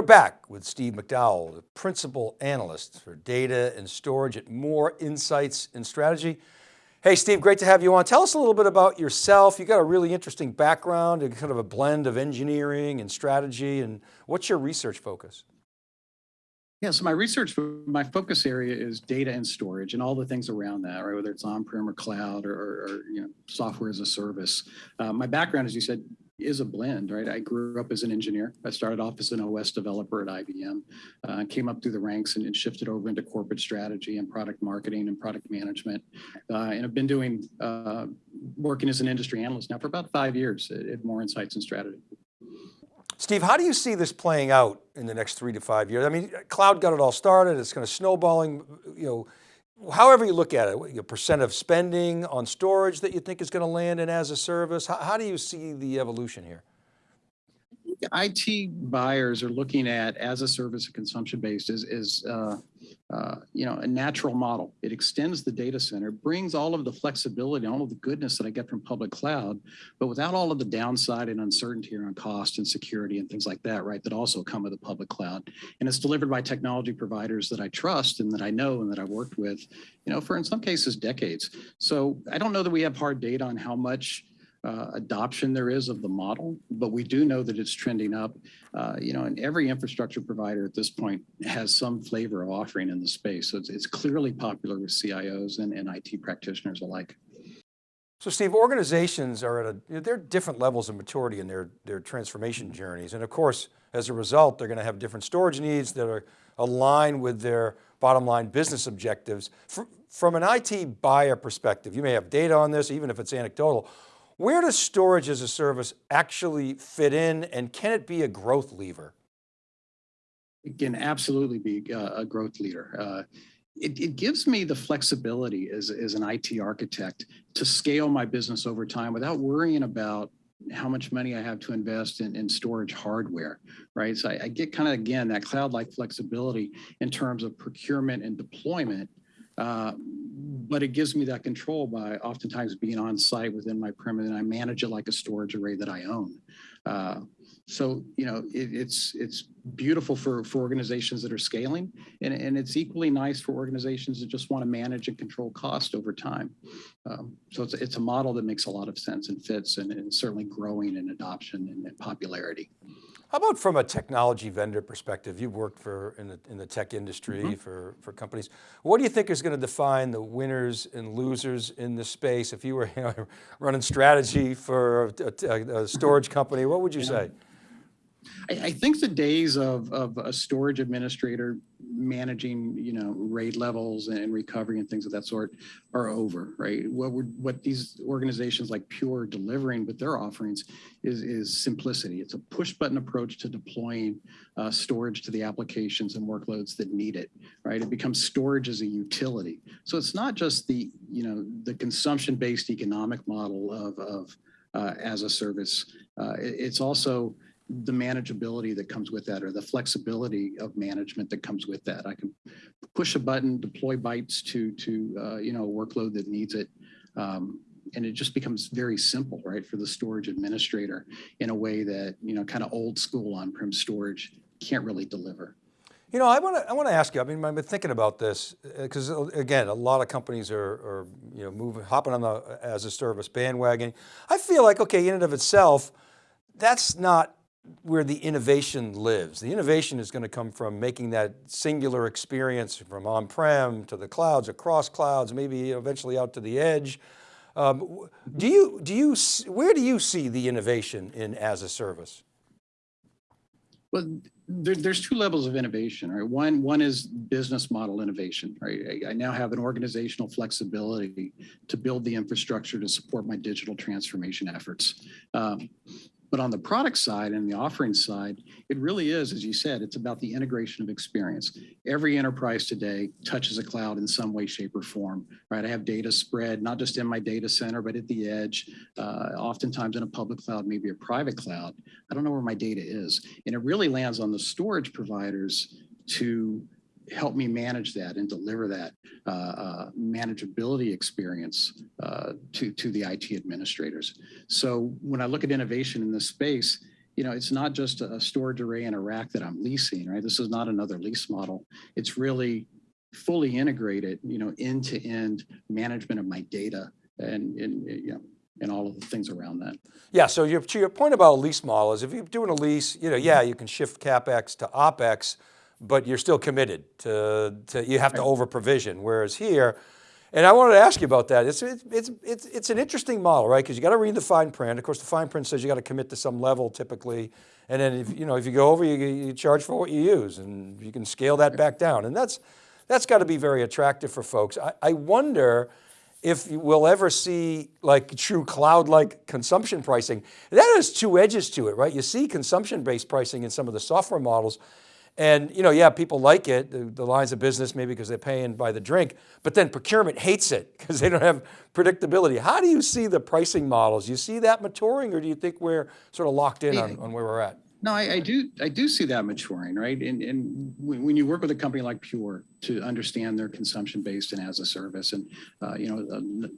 We're back with Steve McDowell, the Principal Analyst for Data and Storage at Moor Insights and Strategy. Hey Steve, great to have you on. Tell us a little bit about yourself. You got a really interesting background, and kind of a blend of engineering and strategy, and what's your research focus? Yeah, so my research, my focus area is data and storage and all the things around that, right? Whether it's on-prem or cloud or, or, you know, software as a service. Uh, my background, as you said, is a blend, right? I grew up as an engineer. I started off as an OS developer at IBM, uh, came up through the ranks and, and, shifted over into corporate strategy and product marketing and product management. Uh, and I've been doing, uh, working as an industry analyst now for about five years at, at Moor Insights and Strategy. Steve, how do you see this playing out in the next three to five years? I mean, cloud got it all started. It's kind of snowballing, you know, however you look at it, your percent of spending on storage that you think is going to land in as a service, how, how do you see the evolution here? IT buyers are looking at as a service of consumption based is, is uh, uh, you know, a natural model. It extends the data center, brings all of the flexibility, all of the goodness that I get from public cloud, but without all of the downside and uncertainty around cost and security and things like that, right, that also come with the public cloud. And it's delivered by technology providers that I trust and that I know and that I've worked with, you know, for in some cases decades. So I don't know that we have hard data on how much uh, adoption there is of the model, but we do know that it's trending up. Uh, you know, and every infrastructure provider at this point has some flavor of offering in the space. So it's, it's clearly popular with CIOs and, and IT practitioners alike. So Steve, organizations are at a, they're different levels of maturity in their, their transformation journeys. And of course, as a result, they're going to have different storage needs that are aligned with their bottom line business objectives. From an IT buyer perspective, you may have data on this, even if it's anecdotal. Where does storage as a service actually fit in and can it be a growth lever? It can absolutely be a growth leader. Uh, it, it, gives me the flexibility as, as an IT architect to scale my business over time without worrying about how much money I have to invest in, in storage hardware, right? So I, I get kind of, again, that cloud-like flexibility in terms of procurement and deployment uh, but it gives me that control by oftentimes being on site within my perimeter and I manage it like a storage array that I own. Uh, so, you know, it, it's it's beautiful for, for organizations that are scaling and, and it's equally nice for organizations that just want to manage and control cost over time. Um, so it's, it's a model that makes a lot of sense and fits and, and certainly growing in adoption and, and popularity. How about from a technology vendor perspective? You've worked for in the, in the tech industry mm -hmm. for, for companies. What do you think is going to define the winners and losers in this space? If you were you know, running strategy for a, a, a storage company, what would you say? I, I, think the days of, of a storage administrator managing, you know, RAID levels and recovery and things of that sort are over, right? What what these organizations like Pure delivering with their offerings is, is simplicity. It's a push button approach to deploying uh, storage to the applications and workloads that need it, right? It becomes storage as a utility. So it's not just the, you know, the consumption-based economic model of, of uh, as a service. Uh, it, it's also, the manageability that comes with that or the flexibility of management that comes with that. I can push a button, deploy bytes to, to uh, you know, a workload that needs it. Um, and it just becomes very simple, right, for the storage administrator in a way that, you know, kind of old school on-prem storage can't really deliver. You know, I want to I want to ask you. I mean, I've been thinking about this because uh, uh, again, a lot of companies are, are, you know moving, hopping on the as a service bandwagon. I feel like okay, in and of itself, that's not where the innovation lives. The innovation is going to come from making that singular experience from on-prem to the clouds, across clouds, maybe eventually out to the edge. Um, do you, do you, where do you see the innovation in as a service? Well, there, there's two levels of innovation, right? One, one is business model innovation, right? I, I, now have an organizational flexibility to build the infrastructure to support my digital transformation efforts. Um, but on the product side and the offering side, it really is, as you said, it's about the integration of experience. Every enterprise today touches a cloud in some way, shape, or form, right? I have data spread, not just in my data center, but at the edge, uh, oftentimes in a public cloud, maybe a private cloud. I don't know where my data is. And it really lands on the storage providers to help me manage that and deliver that uh, uh, manageability experience uh, to, to the IT administrators. So when I look at innovation in this space, you know, it's not just a storage array and a rack that I'm leasing, right? This is not another lease model. It's really fully integrated, you know, end-to-end management of my data and, and, you know, and all of the things around that. Yeah, so your, to your point about a lease model is if you're doing a lease, you know, yeah, you can shift CapEx to OpEx, but you're still committed to, to you have to over provision. Whereas here, and I wanted to ask you about that. It's, it's, it's, it's, an interesting model, right? Because you got to read the fine print. Of course, the fine print says you got to commit to some level typically. And then if, you know, if you go over, you, you charge for what you use and you can scale that back down. And that's, that's got to be very attractive for folks. I, I wonder, if we'll ever see like true cloud-like consumption pricing. That has two edges to it, right? You see consumption-based pricing in some of the software models and you know, yeah, people like it, the, the lines of business, maybe because they're paying by the drink, but then procurement hates it because they don't have predictability. How do you see the pricing models? You see that maturing or do you think we're sort of locked in on, on where we're at? No, I, I do. I do see that maturing, right? And and when, when you work with a company like Pure to understand their consumption based and as a service, and uh, you know, uh,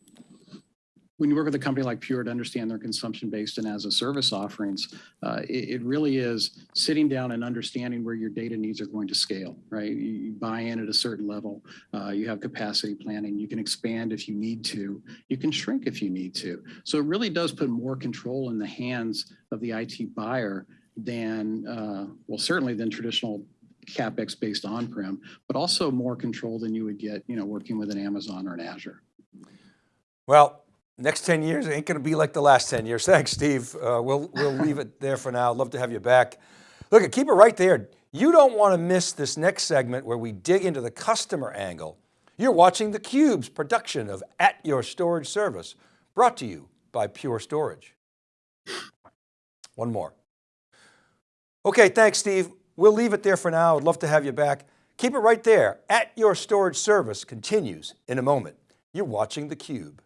when you work with a company like Pure to understand their consumption based and as a service offerings, uh, it, it really is sitting down and understanding where your data needs are going to scale, right? You, you buy in at a certain level, uh, you have capacity planning, you can expand if you need to, you can shrink if you need to. So it really does put more control in the hands of the IT buyer than, uh, well, certainly than traditional CapEx based on-prem, but also more control than you would get, you know, working with an Amazon or an Azure. Well, next 10 years ain't going to be like the last 10 years. Thanks, Steve. Uh, we'll, we'll leave it there for now. Love to have you back. Look, keep it right there. You don't want to miss this next segment where we dig into the customer angle. You're watching theCUBE's production of At Your Storage Service, brought to you by Pure Storage. One more. Okay, thanks, Steve. We'll leave it there for now. I'd love to have you back. Keep it right there. At Your Storage Service continues in a moment. You're watching theCUBE.